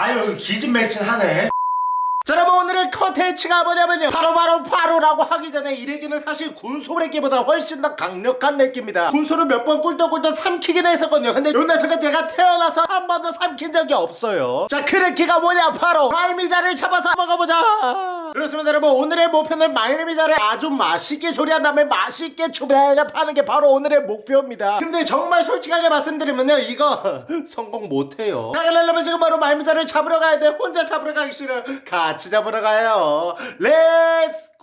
아유 기진맥진하네. 자 여러분 오늘의 컨텐츠가 뭐냐면요. 바로 바로 바로라고 하기 전에 이 렉기는 사실 군소 렉기보다 훨씬 더 강력한 렉기입니다. 군소를 몇 번 꿀떡꿀떡 삼키긴 했었거든요. 근데 요 녀석은 제가 태어나서 한 번도 삼킨 적이 없어요. 자그 렉기가 뭐냐? 바로 말미잘을 잡아서 먹어보자 그렇습니다 여러분. 오늘의 목표는 말미잘을 아주 맛있게 조리한 다음에 맛있게 추배를 파는 게 바로 오늘의 목표입니다. 근데 정말 솔직하게 말씀드리면요 이거 성공 못해요. 자 그러려면 지금 바로 말미잘을 잡으러 가야 돼 혼자 잡으러 가기 싫어 같이 잡으러 가요.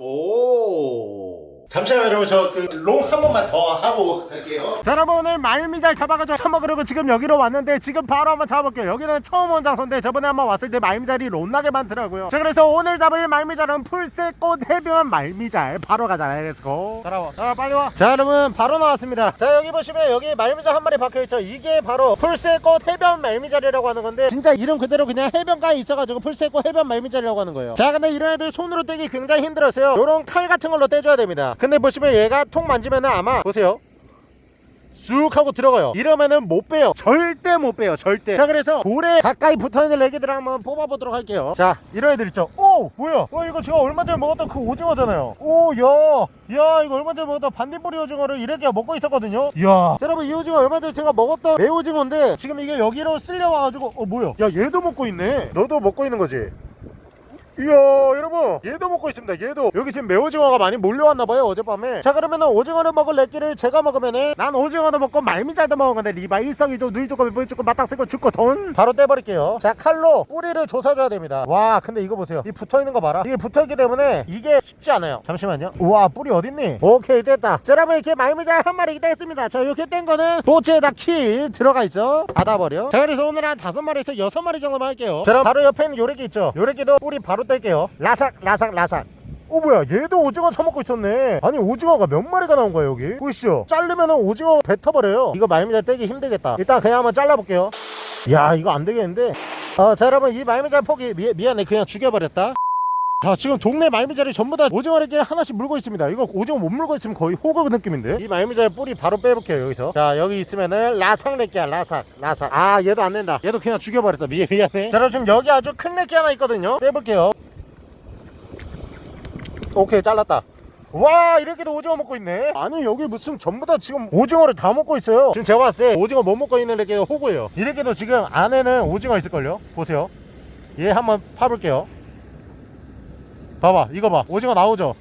Let's go 잠시만요 여러분. 저 그 롱 한 번만 더 하고 갈게요. 자 여러분 오늘 말미잘 잡아가지고 처먹으려고 지금 여기로 왔는데 지금 바로 한번 잡아볼게요. 여기는 처음 온 장소인데 저번에 한번 왔을 때 말미잘이 롯나게 많더라고요. 자 그래서 오늘 잡을 말미잘은 풀새꽃 해변 말미잘. 바로 가잖아요 let's go 따라와. 자 빨리 와자 여러분 바로 나왔습니다. 자 여기 보시면 여기 말미잘 한 마리 박혀있죠. 이게 바로 풀새꽃 해변 말미잘이라고 하는 건데 진짜 이름 그대로 그냥 해변가에 있어가지고 풀새꽃 해변 말미잘이라고 하는 거예요. 자 근데 이런 애들 손으로 떼기 굉장히 힘들어서요. 요런 칼 같은 걸로 떼줘야 됩니다 근데 보시면 얘가 통 만지면은 아마 보세요. 쑥 하고 들어가요. 이러면은 못 빼요. 절대 못 빼요. 절대. 자 그래서 돌에 가까이 붙어있는 애기들 한번 뽑아보도록 할게요. 자 이런 애들 있죠? 오! 뭐야? 어 이거 제가 얼마 전에 먹었던 그 오징어잖아요. 오야야 이거 얼마 전에 먹었던 반딧불이 오징어를 이렇게 먹고 있었거든요. 이야. 자 여러분 이 오징어 얼마 전에 제가 먹었던 매오징어인데 지금 이게 여기로 쓸려와가지고 어 뭐야? 야 얘도 먹고 있네. 너도 먹고 있는 거지 이야 여러분. 얘도 먹고 있습니다. 얘도. 여기 지금 매오징어가 많이 몰려왔나봐요 어젯밤에. 자 그러면은 오징어를 먹을 렉기를 제가 먹으면은 난 오징어도 먹고 말미잘도 먹은 건데 리바 일석이조 누이 조금 부이 조금 맞닥 쓰고 죽고 돈 바로 떼버릴게요. 자 칼로 뿌리를 조사줘야 됩니다. 와 근데 이거 보세요. 이 붙어있는 거 봐라. 이게 붙어있기 때문에 이게 쉽지 않아요. 잠시만요. 우와 뿌리 어딨니? 오케이 됐다. 자 여러분 이렇게 말미잘 한 마리 떼었습니다. 자 이렇게 뗀 거는 보츠에다 키 들어가 있어. 닫아버려. 자 그래서 오늘 한 다섯 마리에서 여섯 마리 정도만 할게요. 자 그럼 바로 옆에 있는 요래기 있죠? 요래기도 뿌리 바로 뗄게요. 라삭 라삭 라삭. 어 뭐야 얘도 오징어 처먹고 있었네. 아니 오징어가 몇 마리가 나온 거야 여기? 보이시죠? 자르면은 오징어 뱉어버려요. 이거 말미잘 떼기 힘들겠다. 일단 그냥 한번 잘라볼게요. 야 이거 안 되겠는데? 어자 여러분 이 말미잘 포기 미, 미안해. 그냥 죽여버렸다. 자 지금 동네 말미잘이 전부 다 오징어 래끼를 하나씩 물고 있습니다. 이거 오징어 못 물고 있으면 거의 호그 느낌인데? 이 말미잘 뿌리 바로 빼볼게요 여기서. 자 여기 있으면은 라삭 래끼야 라삭 라삭. 아 얘도 안 된다. 얘도 그냥 죽여버렸다. 미, 미안해. 자 여러분 지금 여기 아주 큰 래끼 하나 있거든요. 빼볼게요 오케이 잘랐다. 와 이렇게도 오징어 먹고 있네. 아니 여기 무슨 전부 다 지금 오징어를 다 먹고 있어요. 지금 제가 봤을 때 오징어 못 먹고 있는 이렇게 호구예요. 이렇게도 지금 안에는 오징어 있을걸요? 보세요. 얘 한번 파볼게요. 봐봐 이거 봐. 오징어 나오죠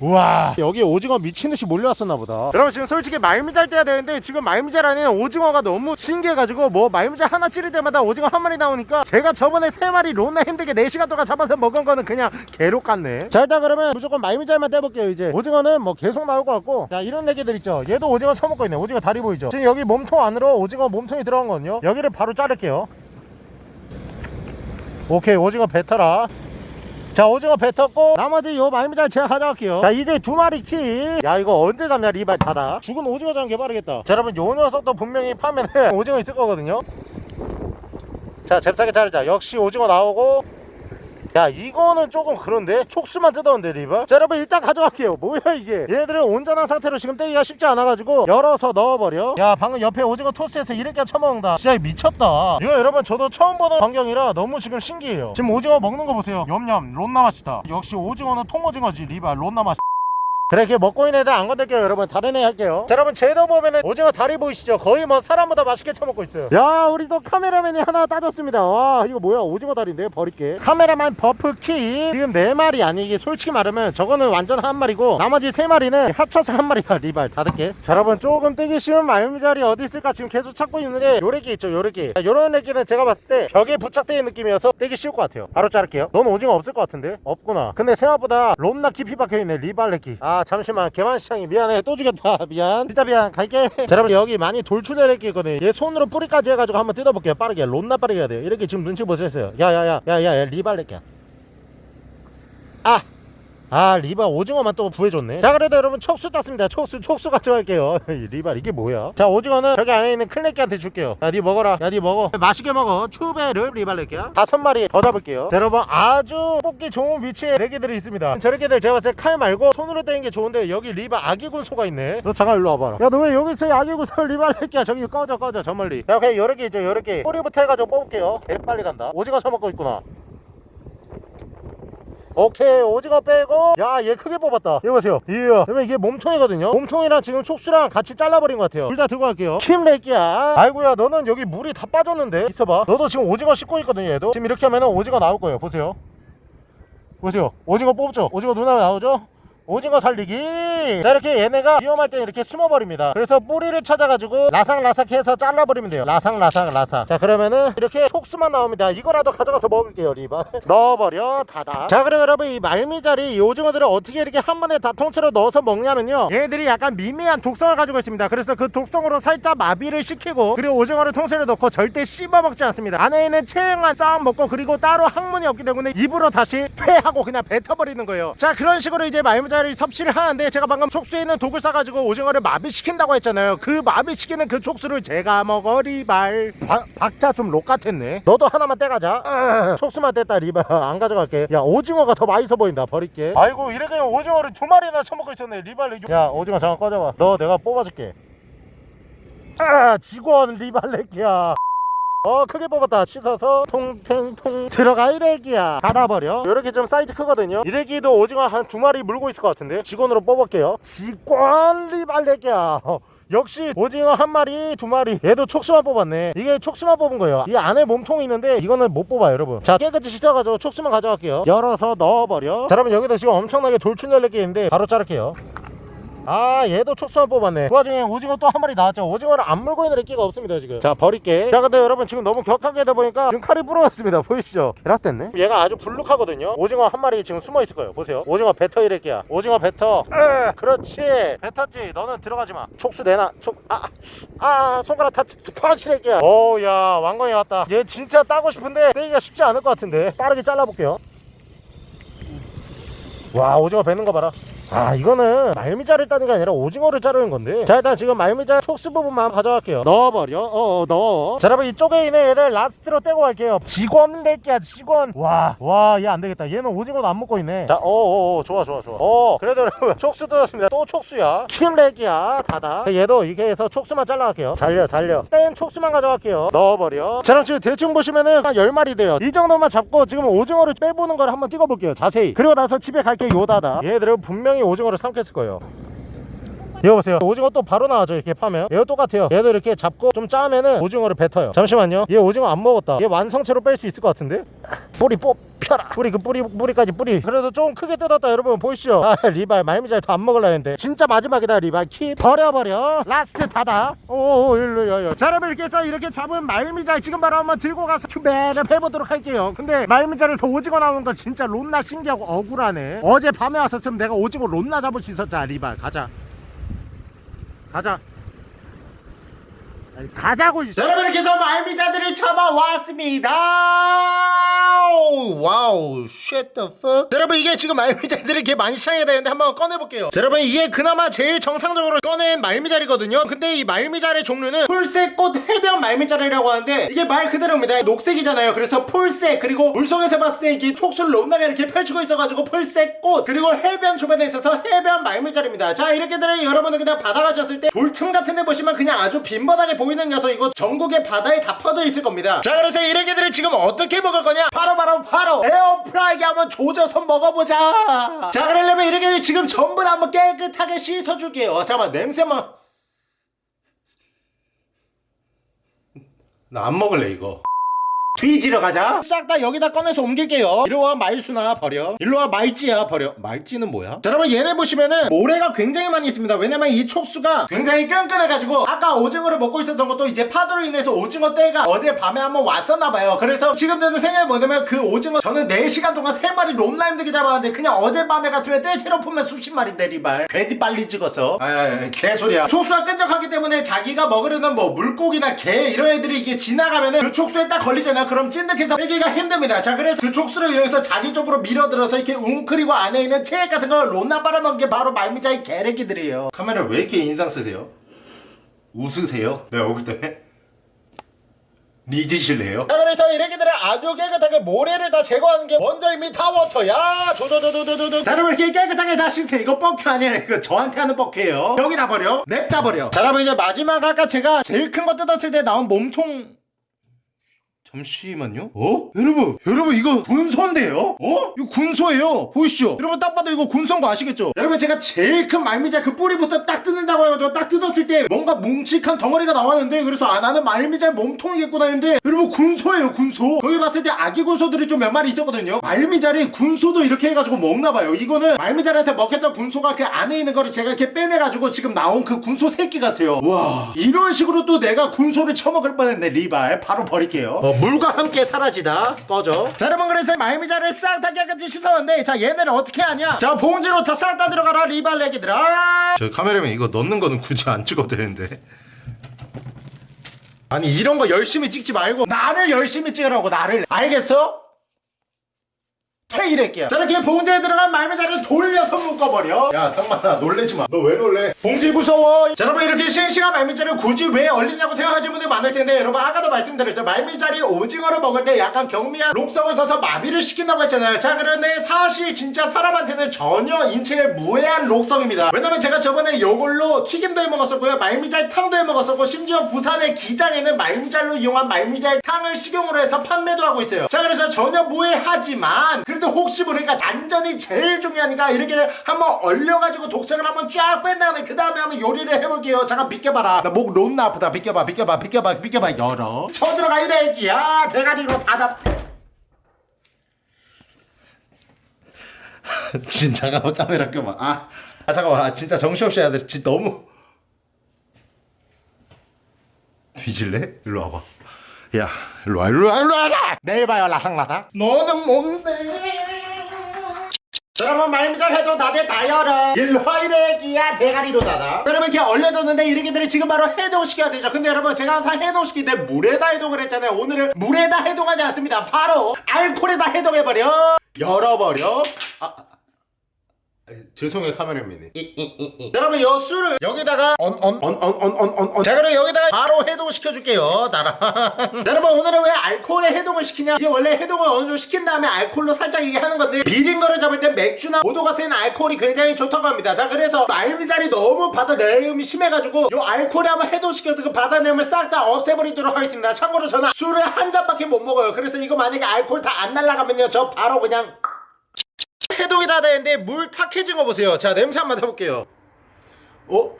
우와. 여기 오징어 미친듯이 몰려왔었나 보다. 여러분 지금 솔직히 말미잘 떼야 되는데 지금 말미잘 안에는 오징어가 너무 신기해가지고 뭐 말미잘 하나 찌를 때마다 오징어 한 마리 나오니까 제가 저번에 세 마리 로나 힘들게 4시간 동안 잡아서 먹은 거는 그냥 개록 같네. 자 일단 그러면 무조건 말미잘만 떼볼게요 이제. 오징어는 뭐 계속 나올 것 같고. 자 이런 애기들 있죠. 얘도 오징어 처먹고 있네. 오징어 다리 보이죠? 지금 여기 몸통 안으로 오징어 몸통이 들어간 거거든요. 여기를 바로 자를게요. 오케이 오징어 뱉어라 자 오징어 뱉었고 나머지 요 말미잘 제가 가져갈게요. 자 이제 두 마리 키야 이거 언제 잡냐 리발 닫아 죽은 오징어 잡는 게 빠르겠다. 자 여러분 요 녀석도 분명히 파면은 오징어 있을 거거든요. 자 잽싸게 자르자. 역시 오징어 나오고 야 이거는 조금 그런데? 촉수만 뜯었는데 리바 자 여러분 일단 가져갈게요. 뭐야 이게? 얘들은 온전한 상태로 지금 떼기가 쉽지 않아가지고 열어서 넣어버려. 야 방금 옆에 오징어 토스에서 이렇게 처먹는다. 진짜 미쳤다. 이거 여러분 저도 처음 보는 광경이라 너무 지금 신기해요. 지금 오징어 먹는 거 보세요. 염냠 론나 맛이다. 역시 오징어는 통오징어지 리바 론나 맛 그래 이렇게 먹고 있는 애들 안 건들게요 여러분. 다른 애 할게요. 자 여러분 쟤도 보면은 오징어 다리 보이시죠? 거의 뭐 사람보다 맛있게 처먹고 있어요. 야 우리 또 카메라맨이 하나 따졌습니다. 와 이거 뭐야? 오징어 다리인데 버릴게. 카메라만 버프 키. 지금 네 마리 아니 이게 솔직히 말하면 저거는 완전 한 마리고 나머지 세 마리는 합쳐서 한 마리가 리발. 닫을게. 자 여러분 조금 떼기 쉬운 말미잘이 어디 있을까? 지금 계속 찾고 있는데 요래기 있죠 자, 요런 애기는 제가 봤을 때 벽에 부착되는 느낌이어서 떼기 쉬울 것 같아요. 바로 자를게요. 넌 오징어 없을 것 같은데? 없구나. 근데 생각보다 롬나 깊이 박혀있네 리발 렉기 아 잠시만 개만시장이 미안해 또 죽였다. 미안. 진짜 미안. 갈게. 자 여러분 여기 많이 있거든 얘 손으로 뿌리까지 해가지고 한번 뜯어볼게요. 빠르게. 롬나 빠르게 해야 돼요. 이렇게 지금 눈치 보셨어요. 야야야 야야야 리발 렉기야. 아 아 리발 오징어만 또 구해줬네. 자 그래도 여러분 촉수 땄습니다. 촉수 촉수 가져갈게요. 리발 이게 뭐야? 자 오징어는 저기 안에 있는 클레끼한테 줄게요. 야 니 먹어라. 야 니 먹어. 맛있게 먹어. 추베를 리발 낼게요 다섯 마리 더 잡을게요. 자 여러분 아주 뽑기 좋은 위치에 레기들이 있습니다. 저렇게들 제가 봤을 때 칼 말고 손으로 떼는 게 좋은데 여기 리발 아기군 소가 있네. 너 잠깐 일로 와봐라. 야 너 왜 여기 있어? 아기군 소 리발 낼게야. 저기 꺼져 꺼져. 저 멀리. 야 그냥 여러 개 있죠 여러 개 꼬리부터 해가지고 뽑을게요. 개 빨리 간다. 오징어 처먹고 있구나 오케이 오징어 빼고. 야 얘 크게 뽑았다. 이거 보세요. 이야. 그러면 이게 몸통이거든요? 몸통이랑 지금 촉수랑 같이 잘라버린 것 같아요. 둘 다 들고 갈게요. 킴렉기야 아이고야 너는 여기 물이 다 빠졌는데. 있어봐. 너도 지금 오징어 씹고 있거든 얘도. 지금 이렇게 하면 오징어 나올 거예요. 보세요. 보세요. 오징어 뽑죠? 오징어 눈에 나오죠 오징어 살리기. 자 이렇게 얘네가 위험할 때 이렇게 숨어버립니다. 그래서 뿌리를 찾아가지고 라삭라삭해서 잘라버리면 돼요. 라삭라삭 라삭. 자 그러면은 이렇게 촉수만 나옵니다. 이거라도 가져가서 먹을게요 리바 넣어버려 닫아 자 그럼 여러분 이 말미잘이 이 오징어들을 어떻게 이렇게 한 번에 다 통째로 넣어서 먹냐면요. 얘들이 약간 미미한 독성을 가지고 있습니다. 그래서 그 독성으로 살짝 마비를 시키고 그리고 오징어를 통째로 넣고 절대 씹어 먹지 않습니다. 안에 있는 체형만 싹 먹고 그리고 따로 항문이 없기 때문에 입으로 다시 퇴하고 그냥 뱉어버리는 거예요. 자 그런 식으로 이제 말미잘 을 섭취를 하는데 제가 방금 촉수에 있는 독을 싸가지고 오징어를 마비시킨다고 했잖아요. 그 마비시키는 그 촉수를 제가 먹어 리발. 박- 박자 좀 록 같았네. 너도 하나만 떼가자. 아, 촉수만 뗐다 리발. 안 가져갈게. 야 오징어가 더 맛있어 보인다 버릴게. 아이고 이래 그냥 오징어를 두 마리나 처먹고 있었네 리발 야 오징어 잠깐 꺼져봐. 너 내가 뽑아줄게. 아 직원 리발레기야 어 크게 뽑았다. 씻어서 통탱통 들어가 이래기야. 닫아버려. 이렇게 좀 사이즈 크거든요. 이래기도 오징어 한 두 마리 물고 있을 것 같은데 직원으로 뽑을게요. 직원 리발레기야. 어, 역시 오징어 한 마리 두 마리. 얘도 촉수만 뽑았네. 이게 촉수만 뽑은 거예요. 이 안에 몸통이 있는데 이거는 못 뽑아요 여러분. 자 깨끗이 씻어가지고 촉수만 가져갈게요. 열어서 넣어버려. 자 여러분 여기도 지금 엄청나게 돌출열레기 있는데 바로 자를게요 아 얘도 촉수만 뽑았네. 그 와중에 오징어 또 한 마리 나왔죠. 오징어를 안 물고 있는 애끼가 없습니다 지금. 자 버릴게. 자 근데 여러분 지금 너무 격하게 하다 보니까 지금 칼이 부러졌습니다. 보이시죠? 계락됐네? 얘가 아주 불룩하거든요. 오징어 한 마리 지금 숨어 있을 거예요. 보세요. 오징어 뱉어 이래끼야. 오징어 뱉어 으, 그렇지. 뱉었지. 너는 들어가지 마. 촉수 내놔. 촉아 아, 손가락 다 파치래끼야 오야 왕건이 왔다. 얘 진짜 따고 싶은데 떼기가 쉽지 않을 것 같은데. 빠르게 잘라볼게요. 와 오징어 뱉는 거 봐라 아 이거는 말미잘을 따는 게 아니라 오징어를 자르는 건데. 자 일단 지금 말미잘 촉수 부분만 가져갈게요. 넣어버려. 어어 넣어. 자 여러분 이쪽에 있는 얘를 last로 떼고 갈게요. 직원 렉기야 직원. 와 와 얘 안되겠다. 얘는 오징어도 안 먹고 있네. 자 어어어 좋아 좋아 좋아. 어 그래도 여러분 촉수 뜯었습니다. 또 촉수야. 킴 렉기야 닫아 얘도 이렇게 해서 촉수만 잘라갈게요. 잘려 잘려. 뗀 촉수만 가져갈게요. 넣어버려. 자 그럼 지금 대충 보시면은 한 10마리 돼요. 이 정도만 잡고 지금 오징어를 빼보는 걸 한번 찍어볼게요 자세히. 그리고 나서 집에 갈게 요다다. 얘들은 분명히 오징어를 삼켰을 거예요. 이거 보세요. 오징어 또 바로 나와죠 이렇게 파면. 얘도 똑같아요. 얘도 이렇게 잡고 좀 짜면은 오징어를 뱉어요. 잠시만요. 얘 오징어 안 먹었다. 얘 완성체로 뺄 수 있을 것 같은데? 뿌리 뽑혀라. 뿌리 그 뿌리 뿌리까지 뿌리. 그래도 좀 크게 뜯었다 여러분. 보이시죠? 아 리발 말미잘 더안 먹으려 했는데. 진짜 마지막이다 리발. 키 버려버려. last 닫아 오오 일로 여여. 자 여러분 이렇게 해서 이렇게 잡은 말미잘 지금 바로 한번 들고 가서 큐베를 해보도록 할게요. 근데 말미잘에서 오징어 나오는 거 진짜 론나 신기하고 억울하네. 어제 밤에 왔었으면 내가 오징어 론나 잡을 수 있었잖아 리발. 가자. 가자 아니, 가자고. 자, 여러분 이렇게 해서 말미잘들을 잡아왔습니다. 와우 shit the fuck. 자, 여러분 이게 지금 말미잘들이 이렇게 많이 시장에 되는데 한번 꺼내볼게요. 자, 여러분 이게 그나마 제일 정상적으로 꺼낸 말미잘이거든요. 근데 이 말미잘의 종류는 풀색꽃 해변 말미잘이라고 하는데 이게 말 그대로입니다. 녹색이잖아요. 그래서 풀색 그리고 물속에서 봤을 때 이게 촉수를 높나게 이렇게 펼치고 있어가지고 풀색꽃 그리고 해변 주변에 있어서 해변 말미잘입니다. 자 이렇게 되면 여러분은 그냥 바다 가셨을 때 돌틈 같은 데 보시면 그냥 아주 빈번하게 보이는 녀석 이거 전국의 바다에 다 퍼져 있을 겁니다. 자 그래서 이렇게들을 지금 어떻게 먹을 거냐? 바로 바로 바로 에어프라이기 한번 조져서 먹어보자. 자 그러려면 이렇게 지금 전부 다 한번 깨끗하게 씻어줄게요. 어, 잠깐만 냄새만 나 안 먹을래 이거 뒤지러 가자. 싹 다 여기다 꺼내서 옮길게요. 이리와 말수나 버려. 일로와 말찌야 버려. 말찌는 뭐야? 자 여러분 얘네 보시면은 모래가 굉장히 많이 있습니다. 왜냐면 이 촉수가 굉장히 끈끈해가지고 아까 오징어를 먹고 있었던 것도 이제 파도로 인해서 오징어 떼가 어제 밤에 한번 왔었나봐요. 그래서 지금 드는 생각이 뭐냐면 그 오징어 저는 4시간 동안 3마리 롬라 힘들게 잡았는데 그냥 어젯밤에 갔으면 뜰채로 품면 수십 마리인데 리발. 괜히 빨리 찍었어 아야야 개소리야. 촉수가 끈적하기 때문에 자기가 먹으려는 뭐 물고기나 개 이런 애들이 이게 지나가면은 그 촉수에 딱 걸리잖아요 그럼 찐득해서 빼기가 힘듭니다. 자 그래서 그 촉수를 이용해서 자기 쪽으로 밀어들어서 이렇게 웅크리고 안에 있는 체액 같은 걸 롯나 빨아먹은 게 바로 말미잘의 개래기들이에요. 카메라 왜 이렇게 인상 쓰세요? 웃으세요? 내 얼굴 때문에? 리즈실래요? 자 그래서 이래기들을 아주 깨끗하게 모래를 다 제거하는 게 먼저 이미 타워터야 조조조조조조 자 여러분 이렇게 깨끗하게 다 씻으세요. 이거 뻑큐 아니라 이거 저한테 하는 뻑큐예요. 여기다 버려. 냅다 버려. 자 여러분 이제 마지막 아까 제가 제일 큰 거 뜯었을 때 나온 몸통 잠시만요. 어? 여러분, 여러분 이거 군소인데요? 어? 이거 군소예요. 보이시죠? 여러분 딱 봐도 이거 군소인 거 아시겠죠? 여러분 제가 제일 큰 말미잘 그 뿌리부터 딱 뜯는다고 해가지고 딱 뜯었을 때 뭔가 뭉직한 덩어리가 나왔는데 그래서 아 나는 말미잘 몸통이겠구나 했는데 여러분 군소예요 군소. 거기 봤을 때 아기 군소들이 좀 몇 마리 있었거든요. 말미잘이 군소도 이렇게 해가지고 먹나봐요. 이거는 말미잘한테 먹혔던 군소가 그 안에 있는 거를 제가 이렇게 빼내가지고 지금 나온 그 군소 새끼 같아요. 와 이런 식으로 또 내가 군소를 처먹을 뻔했네 리발. 바로 버릴게요. 어, 물과 함께 사라지다 꺼져. 자 여러분 그래서 말미잘을 싹 다 깨끗이 씻었는데 자 얘네를 어떻게 하냐? 자 봉지로 다 싹 다 들어가라 리발 애기들아. 저 카메라맨 이거 넣는 거는 굳이 안 찍어도 되는데. 아니 이런 거 열심히 찍지 말고 나를 열심히 찍으라고 나를 알겠어? 퇴일할게요. 자 이렇게 봉지에 들어간 말미잘을 돌려서 묶어버려. 야 상만아 놀래지 마 너 왜 놀래? 봉지 무서워. 자 여러분 이렇게 싱싱한 말미잘을 굳이 왜 얼리냐고 생각하시는 분들이 많을 텐데 여러분 아까도 말씀드렸죠. 말미잘이 오징어를 먹을 때 약간 경미한 록성을 써서 마비를 시킨다고 했잖아요. 자 그런데 사실 진짜 사람한테는 전혀 인체에 무해한 록성입니다. 왜냐면 제가 저번에 이걸로 튀김도 해 먹었었고요 말미잘 탕도 해 먹었었고 심지어 부산의 기장에는 말미잘로 이용한 말미잘 탕을 식용으로 해서 판매도 하고 있어요. 자 그래서 전혀 무해하지만 그래도 혹시 모르니까 안전이 제일 중요하니까 이렇게 한번 얼려가지고 독색을 한번 쫙 뺀 다음에 그 다음에 한번 요리를 해볼게요. 잠깐 비껴봐라. 나목 론나 아프다. 비껴봐 비껴봐 비껴봐 비껴봐. 열어. 쳐들어가 이래. 애기야 대가리로 닫아. 진짜 잠깐만 카메라 껴봐. 아, 아 잠깐만. 아, 진짜 정신없이 해야 돼. 진짜 너무. 뒤질래? 일로 와봐. 야 일로 와 일로 와 일로 와. 내일 봐요 라상라다. 너는 뭔데 여러분 말미잘 해도 다들 다 열어. 일로 와 이래기야 대가리로 닫아. 여러분 이렇게 얼려뒀는데 이렇게들을 지금 바로 해동시켜야 되죠. 근데 여러분 제가 항상 해동시킬 때 물에다 해동을 했잖아요. 오늘은 물에다 해동하지 않습니다. 바로 알코올에다 해동해버려. 열어버려. 아, 죄송해요 카메라맨이. 여러분 요 술을 여기다가 언 언 언 언 언 언언 자 그럼 여기다가 바로 해동시켜 줄게요 나랑 여러분 오늘은 왜 알코올에 해동을 시키냐? 이게 원래 해동을 어느 정도 시킨 다음에 알코올로 살짝 이게 하는 건데 비린 거를 잡을 때 맥주나 보도가 센 알코올이 굉장히 좋다고 합니다. 자 그래서 말미잘이 너무 바다 내음이 심해가지고 요 알코올에 한번 해동시켜서 그 바다 내음을 싹 다 없애버리도록 하겠습니다. 참고로 저는 술을 한 잔밖에 못 먹어요. 그래서 이거 만약에 알코올 다 안 날라가면요 저 바로 그냥 해동이 다 되는데 물 탁해진 거 보세요. 자 냄새 한번 맡아볼게요. 어?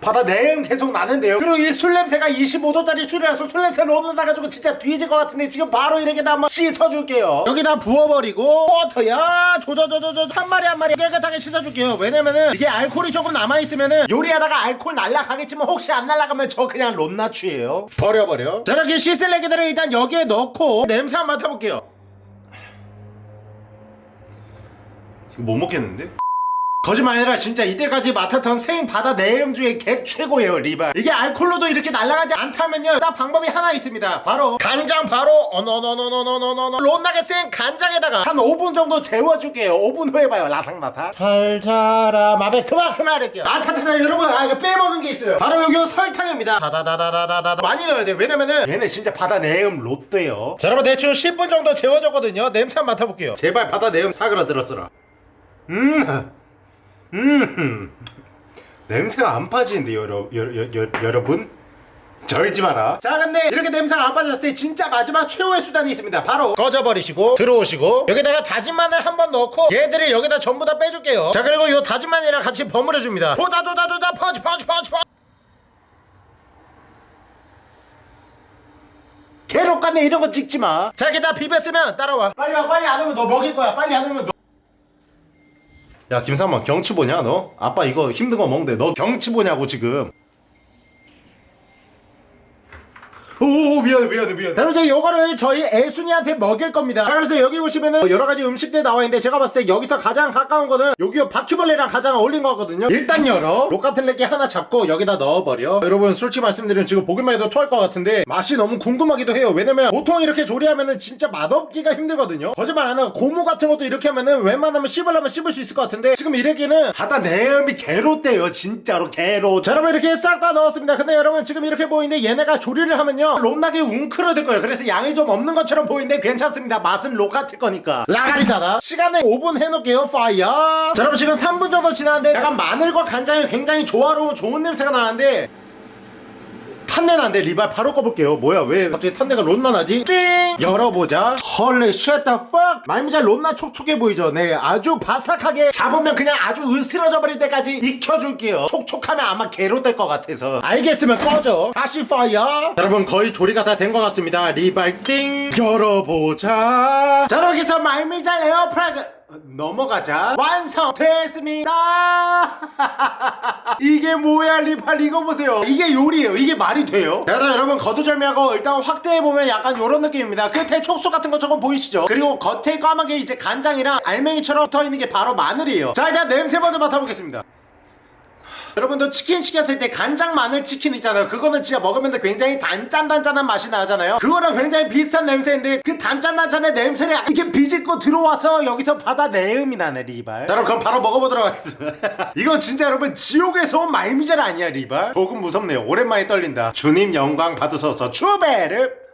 바다 내음 계속 나는데요. 그리고 이 술 냄새가 25도짜리 술이라서 술 냄새 너무 나가지고 진짜 뒤질 것 같은데 지금 바로 이렇게다 한번 씻어줄게요. 여기다 부어버리고 워터야. 조져조져조 한 마리 한 마리 깨끗하게 씻어줄게요. 왜냐면은 이게 알코올이 조금 남아있으면은 요리하다가 알코올 날라가겠지만 혹시 안 날라가면 저 그냥 롯나추예요. 버려버려. 자 이렇게 씻을 애기들을 일단 여기에 넣고 냄새 한번 맡아볼게요 못 먹겠는데? 거짓말 아니라 진짜 이때까지 맡았던 생 바다 내음 중에 개 최고예요 리발. 이게 알콜로도 이렇게 날아가지 않다면요. 딱 방법이 하나 있습니다. 바로 간장 바로 어너너너너너너너 롯나게 센 간장에다가 한 5분 정도 재워줄게요. 5분 후에 봐요 라상나타 잘 자라 마베. 그만 그만할게요 아 차차차 여러분. 아 이거 빼먹은 게 있어요. 바로 여기 설탕입니다. 다다다다다다다. 많이 넣어야 돼요. 왜냐면은 얘네 진짜 바다 내음 롯데요. 자 여러분 대충 10분 정도 재워줬거든요. 냄새 맡아볼게요. 제발 바다 내음 사그라들었어라 음. 음. 냄새가 안 빠지는데요 여러, 여러, 여, 여러분? 절지 마라. 자 근데 이렇게 냄새가 안 빠졌을 때 진짜 마지막 최후의 수단이 있습니다. 바로 꺼져버리시고 들어오시고 여기다가 다진 마늘 한 번 넣고 얘들을 여기다 전부 다 빼줄게요. 자 그리고 요 다진 마늘이랑 같이 버무려 줍니다. 도자 도자 도자. 펀치 펀치 펀치 괴롭겠네. 이런 거 찍지 마자 이렇게 다 비볐으면 따라와. 빨리 와 빨리 안 오면 너 먹일 거야. 빨리 안 오면 너 야 김삼만 경치 보냐 너? 아빠 이거 힘든 거 먹는데 너 경치 보냐고 지금 오 미안해 미안해 미안해. 자, 그래서 이거를 저희 애순이한테 먹일 겁니다. 자, 그래서 여기 보시면은 여러 가지 음식들 나와 있는데 제가 봤을 때 여기서 가장 가까운 거는 여기 바퀴벌레랑 가장 어울린 거거든요. 일단 열어. 로카틀레기 하나 잡고 여기다 넣어버려. 여러분 솔직히 말씀드리면 지금 보기만 해도 토할 것 같은데 맛이 너무 궁금하기도 해요. 왜냐면 보통 이렇게 조리하면은 진짜 맛없기가 힘들거든요. 거짓말 안 하고 고무 같은 것도 이렇게 하면은 웬만하면 씹으려면 씹을 수 있을 것 같은데 지금 이렇게는 바다 내음이 개롯대요 진짜로. 개롯. 자 여러분 이렇게 싹 다 넣었습니다. 근데 여러분 지금 이렇게 보이는데 얘네가 조리를 하면요 롯나게 웅크러들 거예요. 그래서 양이 좀 없는 것처럼 보이는데 괜찮습니다. 맛은 록 같을 거니까. 라가리다다. 시간을 5분 해놓을게요. fire. 자 여러분 지금 3분 정도 지났는데 약간 마늘과 간장이 굉장히 조화로운 좋은 냄새가 나는데 탄내 나는데 리발 바로 꺼볼게요. 뭐야 왜 갑자기 탄내가 롯나 나지? 띵! 열어보자. holy shit the fuck! 말미잘 롯나 촉촉해 보이죠? 네 아주 바삭하게 잡으면 그냥 아주 으스러져 버릴 때까지 익혀줄게요. 촉촉하면 아마 개로 될 것 같아서. 알겠으면 꺼져. 다시 fire 여러분 거의 조리가 다 된 것 같습니다. 리발 띵! 열어보자. 자 그래서 말미잘 에어프라이그 넘어가자. 완성됐습니다. 이게 뭐야 리팔? 이거 보세요. 이게 요리예요. 이게 말이 돼요. 자 여러분 거두절미하고 일단 확대해보면 약간 요런 느낌입니다. 끝에 촉수 같은 거 조금 보이시죠? 그리고 겉에 까맣게 이제 간장이랑 알맹이처럼 붙어있는 게 바로 마늘이에요. 자 일단 냄새 먼저 맡아보겠습니다 여러분도 치킨 시켰을 때 간장 마늘 치킨 있잖아요. 그거는 진짜 먹으면 굉장히 단짠단짠한 맛이 나잖아요. 그거랑 굉장히 비슷한 냄새인데 그 단짠단짠의 냄새를 이렇게 비집고 들어와서 여기서 바다 내음이 나네 리발. 자, 여러분 그럼 바로 먹어보도록 하겠습니다. 이건 진짜 여러분 지옥에서 온 말미잘 아니야 리발? 조금 무섭네요. 오랜만에 떨린다. 주님 영광 받으소서. 추베르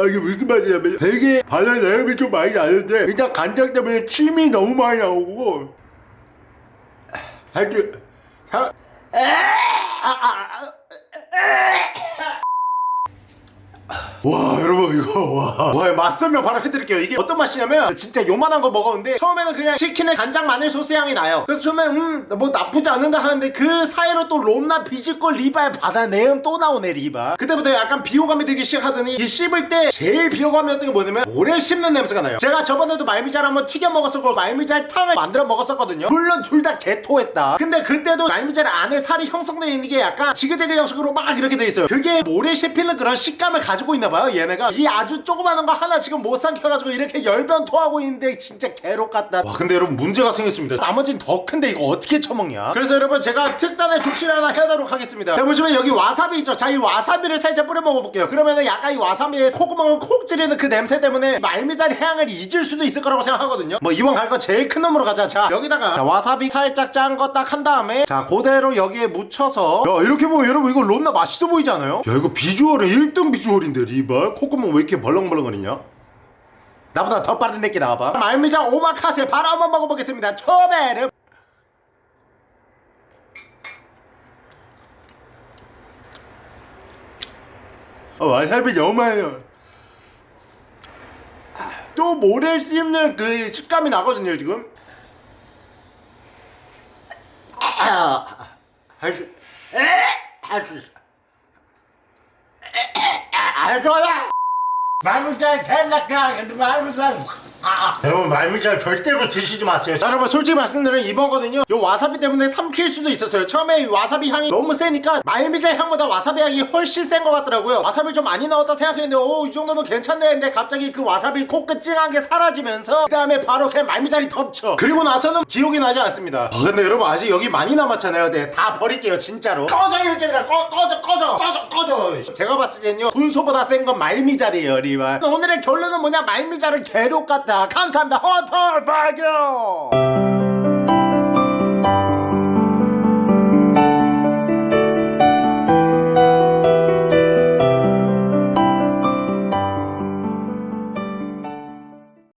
아 이게 무슨 맛이냐면 되게 바다 내음이 좀 많이 나는데 일단 간장 때문에 침이 너무 많이 나오고. 할줄 하... 와 여러분 이거 와, 와 맛설명 바로 해드릴게요. 이게 어떤 맛이냐면 진짜 요만한 거 먹었는데 처음에는 그냥 치킨의 간장 마늘 소스 향이 나요. 그래서 처음에 음뭐 나쁘지 않는다 하는데 그 사이로 또 롬나 비지꼴 리발 바다 내음 또 나오네 리발. 그때부터 약간 비호감이 들기 시작하더니 이 씹을 때 제일 비호감이었던 게 뭐냐면 오래 씹는 냄새가 나요. 제가 저번에도 말미잘 한번 튀겨 먹었었고 말미잘 탕을 만들어 먹었었거든요. 물론 둘 다 개토했다. 근데 그때도 말미잘 안에 살이 형성되어 있는 게 약간 지그재그 형식으로 막 이렇게 돼 있어요. 그게 오래 씹히는 그런 식감을 가지고 있나 봐요 얘네가. 이 아주 조그마한 거 하나 지금 못 삼켜가지고 이렇게 열변 토하고 있는데 진짜 개록 같다. 와 근데 여러분 문제가 생겼습니다. 나머진 더 큰데 이거 어떻게 처먹냐? 그래서 여러분 제가 특단의 조치를 하나 해도록 하겠습니다. 자 보시면 여기 와사비 있죠? 자 이 와사비를 살짝 뿌려 먹어볼게요. 그러면은 약간 이 와사비에 콧구멍을 콕 찌르는 그 냄새 때문에 말미잘 향을 잊을 수도 있을 거라고 생각하거든요. 뭐 이왕 갈 거 제일 큰 놈으로 가자. 자 여기다가 자, 와사비 살짝 짠 거 딱 한 다음에 자 그대로 여기에 묻혀서 야 이렇게 보면 여러분 이거 론나 맛있어 보이지 않아요? 야 이거 비주얼에 1등 비주얼인데 리발 콧구멍 왜 이렇게 벌렁벌렁거리냐? 나보다 더 빠른 내끼 나와봐. 말미장 오마카세 바로 한번 먹어보겠습니다. 초베르 어, 와사비 너무 많아요 또 모래 씹는 그 식감이 나거든요 지금. 할수 할수 있어 알거라 말문잘 잘났다 말문잘 여러분 말문잘 절대로 드시지 마세요. 자, 여러분 솔직히 말씀드리면 이번거든요. 요 와사비 때문에 삼킬 수도 있었어요. 처음에 이 와사비 향이 너무 세니까 말미잘 향보다 와사비 향이 훨씬 센 것 같더라고요. 와사비 좀 많이 넣었다 생각했는데 오 이 정도면 괜찮네 했는데 갑자기 그 와사비 코끝 찡한 게 사라지면서 그 다음에 바로 그냥 말미잘이 덮쳐. 그리고 나서는 기억이 나지 않습니다. 아, 근데 여러분 아직 여기 많이 남았잖아요. 네, 다 버릴게요 진짜로. 꺼져 이렇게 들어 꺼, 꺼져 꺼져 꺼져 꺼져. 제가 봤을 때는요 분소보다 센 건 말미잘이에요 리발. 오늘의 결론은 뭐냐? 말미잘은 괴롭 같다. 감사합니다. 허털 발견